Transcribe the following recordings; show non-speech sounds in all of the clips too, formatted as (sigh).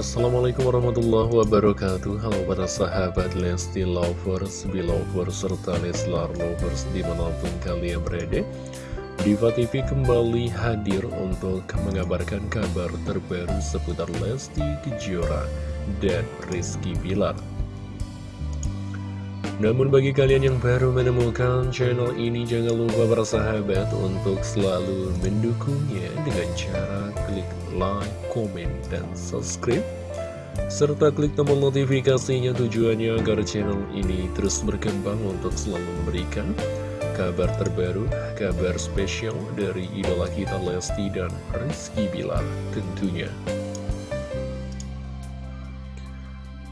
Assalamualaikum warahmatullahi wabarakatuh. Halo para sahabat Lesti Lovers, Belovers, serta Leslar Lovers di mana pun kalian berada. Diva TV kembali hadir untuk mengabarkan kabar terbaru seputar Lesti Kejora dan Rizky Bilar namun bagi kalian yang baru menemukan channel ini jangan lupa bersahabat untuk selalu mendukungnya dengan cara klik like, comment, dan subscribe serta klik tombol notifikasinya tujuannya agar channel ini terus berkembang untuk selalu memberikan kabar terbaru, kabar spesial dari idola kita Lesti dan Rizky Bilar tentunya.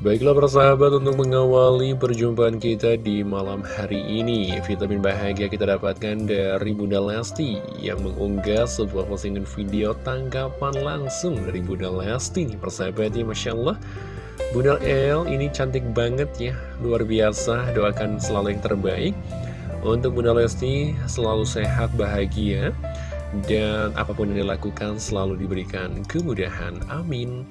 Baiklah persahabat untuk mengawali perjumpaan kita di malam hari ini Vitamin bahagia kita dapatkan dari Bunda Lesti Yang mengunggah sebuah postingan video tanggapan langsung dari Bunda Lesti persahabatnya Masya Allah Bunda El ini cantik banget ya Luar biasa doakan selalu yang terbaik Untuk Bunda Lesti selalu sehat bahagia dan apa pun yang dilakukan selalu diberikan kemudahan. Amin.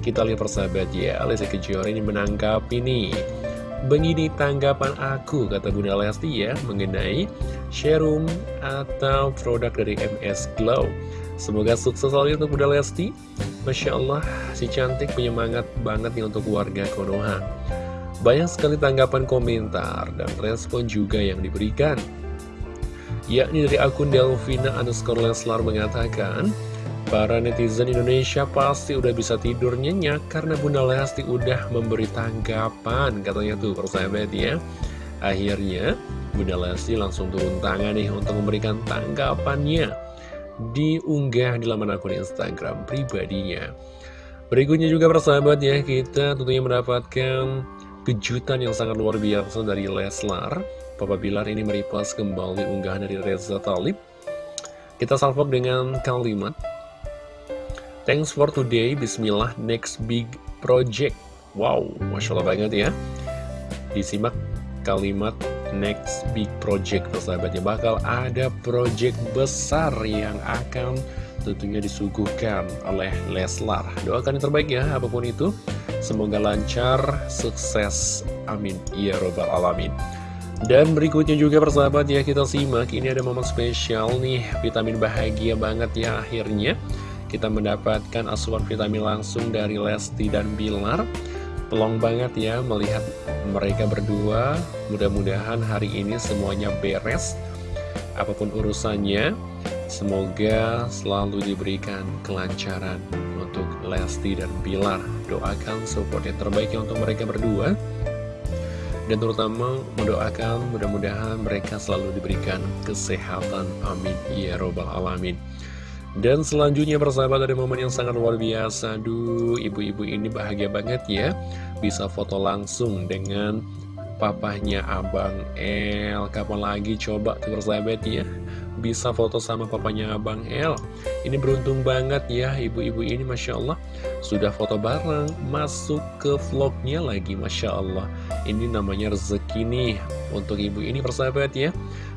Kita lihat persahabat ya, Lesti Kejora ini menangkap ini. Begini tanggapan aku, kata Bunda Lesti ya, mengenai serum atau produk dari MS Glow. Semoga sukses selalu untuk Bunda Lesti. Masya Allah, si cantik penyemangat banget nih untuk warga Konoha. Banyak sekali tanggapan komentar dan respon juga yang diberikan yakni dari akun Delvina underscore Leslar mengatakan Para netizen Indonesia pasti udah bisa tidur nyenyak karena Bunda Lesti udah memberi tanggapan katanya tuh persahabat ya. Akhirnya Bunda Lesti langsung turun tangan nih untuk memberikan tanggapannya. Diunggah di laman akun Instagram pribadinya. Berikutnya juga persahabat ya kita tentunya mendapatkan kejutan yang sangat luar biasa dari Leslar. Papa Bilar ini merepost kembali unggahan dari Reza Talib. Kita salvok dengan kalimat Thanks for today, bismillah, next big project. Wow, Masya Allah banget ya. Disimak kalimat next big project. Persahabatnya Bakal ada project besar yang akan tentunya disuguhkan oleh Leslar. Doakan yang terbaik ya, apa pun itu. Semoga lancar, sukses, amin. Ya Robbal Alamin. Dan berikutnya juga persahabat ya kita simak. Ini ada momen spesial nih. Vitamin bahagia banget ya akhirnya Kita mendapatkan asuhan vitamin langsung dari Lesti dan Bilar. Pelong banget ya melihat mereka berdua. Mudah-mudahan hari ini semuanya beres. Apa pun urusannya Semoga selalu diberikan kelancaran untuk Lesti dan Bilar. Doakan support yang terbaik untuk mereka berdua. Dan terutama mendoakan mudah-mudahan mereka selalu diberikan kesehatan. Amin. Ya robbal alamin dan selanjutnya persahabat ada momen yang sangat luar biasa. Duh ibu-ibu ini bahagia banget ya. Bisa foto langsung dengan papahnya Abang El. Kapan lagi coba tuh persahabat ya? Bisa foto sama papanya Abang El. Ini beruntung banget ya ibu-ibu ini Masya Allah. Sudah foto bareng Masuk ke vlognya lagi Masya Allah. Ini namanya rezeki nih Untuk ibu ini persahabat ya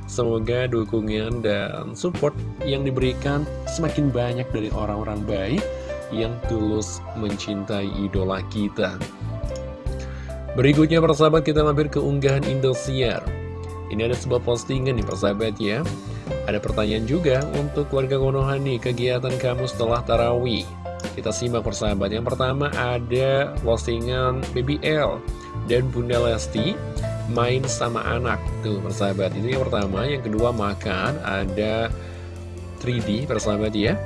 Semoga dukungan dan support yang diberikan Semakin banyak dari orang-orang baik Yang tulus mencintai idola kita Berikutnya persahabat kita mampir ke unggahan Indosiar Ini ada sebuah postingan nih persahabat ya ada pertanyaan juga untuk keluarga Konoha nih, kegiatan kamu setelah tarawih. Kita simak persahabat. Yang pertama ada postingan BBL dan Bunda Lesti main sama anak. Tuh persahabat, ini yang pertama. Yang kedua makan, ada 3D persahabat ya.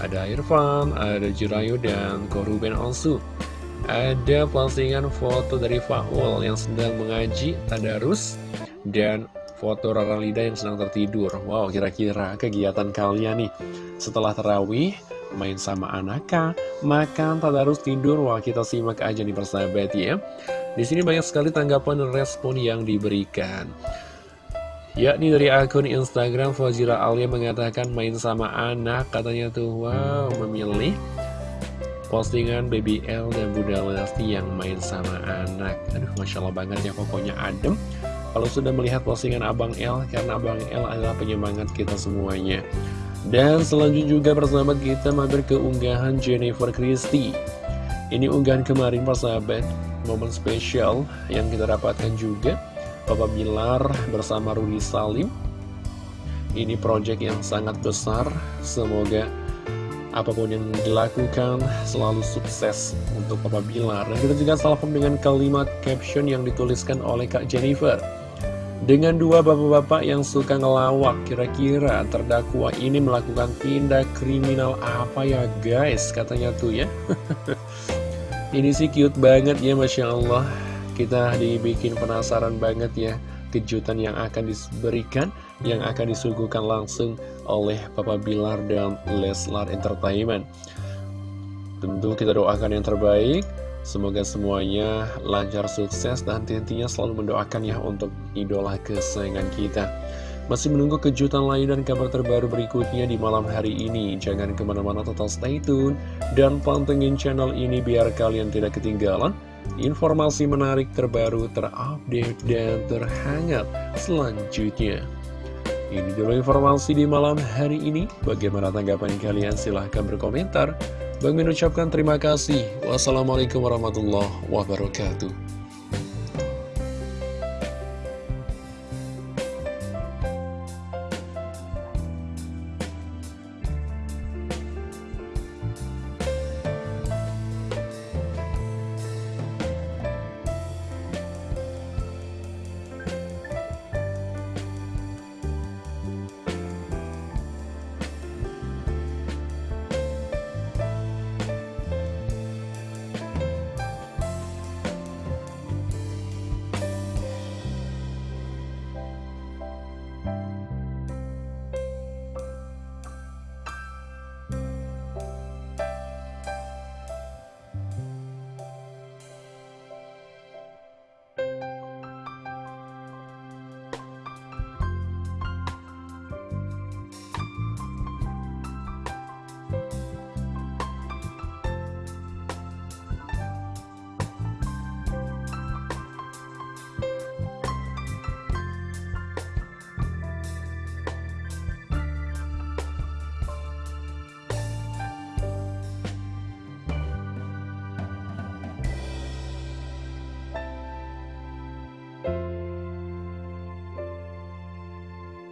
Ada Irfan, ada Jurayu, dan Koruben Onsu. Ada postingan foto dari Faul yang sedang mengaji Tadarus dan foto Rara Lida yang sedang tertidur Wow, kira-kira kegiatan kalian nih Setelah terawih, main sama anaknya Makan, tak harus tidur. Wah, kita simak aja nih persahabat ya. Di sini banyak sekali tanggapan dan respon yang diberikan. Yakni dari akun Instagram Fazira Alia mengatakan main sama anak. Katanya tuh, wow, memilih postingan Baby L dan Bunda Lesti yang main sama anak. Aduh, Masya Allah banget ya pokoknya adem. Kalau sudah melihat postingan Abang L karena Abang L adalah penyemangat kita semuanya. Dan selanjutnya juga bersama kita mampir ke unggahan Jennifer Christie. Ini unggahan kemarin Pak Sahabat Momen spesial yang kita dapatkan juga. Papa Bilar bersama Rudi Salim. Ini project yang sangat besar. Semoga apa pun yang dilakukan selalu sukses untuk Papa Bilar. Dan kita juga salpam dengan kalimat caption yang dituliskan oleh Kak Jennifer dengan dua bapak-bapak yang suka ngelawak, kira-kira terdakwa ini melakukan tindak kriminal apa ya guys? Katanya tuh ya. (laughs) ini sih cute banget ya Masya Allah. Kita dibikin penasaran banget ya kejutan yang akan diberikan, yang akan disuguhkan langsung oleh Papa Bilar dan Leslar Entertainment. Tentu kita doakan yang terbaik. Semoga semuanya lancar sukses dan tentunya selalu mendoakan ya untuk idola kesayangan kita. Masih menunggu kejutan lain dan kabar terbaru berikutnya di malam hari ini. Jangan ke mana-mana total stay tune dan pantengin channel ini biar kalian tidak ketinggalan informasi menarik terbaru, terupdate, dan terhangat selanjutnya. Ini dulu informasi di malam hari ini. Bagaimana tanggapan kalian? Silahkan berkomentar. Bang Min ucapkan terima kasih. Wassalamualaikum warahmatullahi wabarakatuh.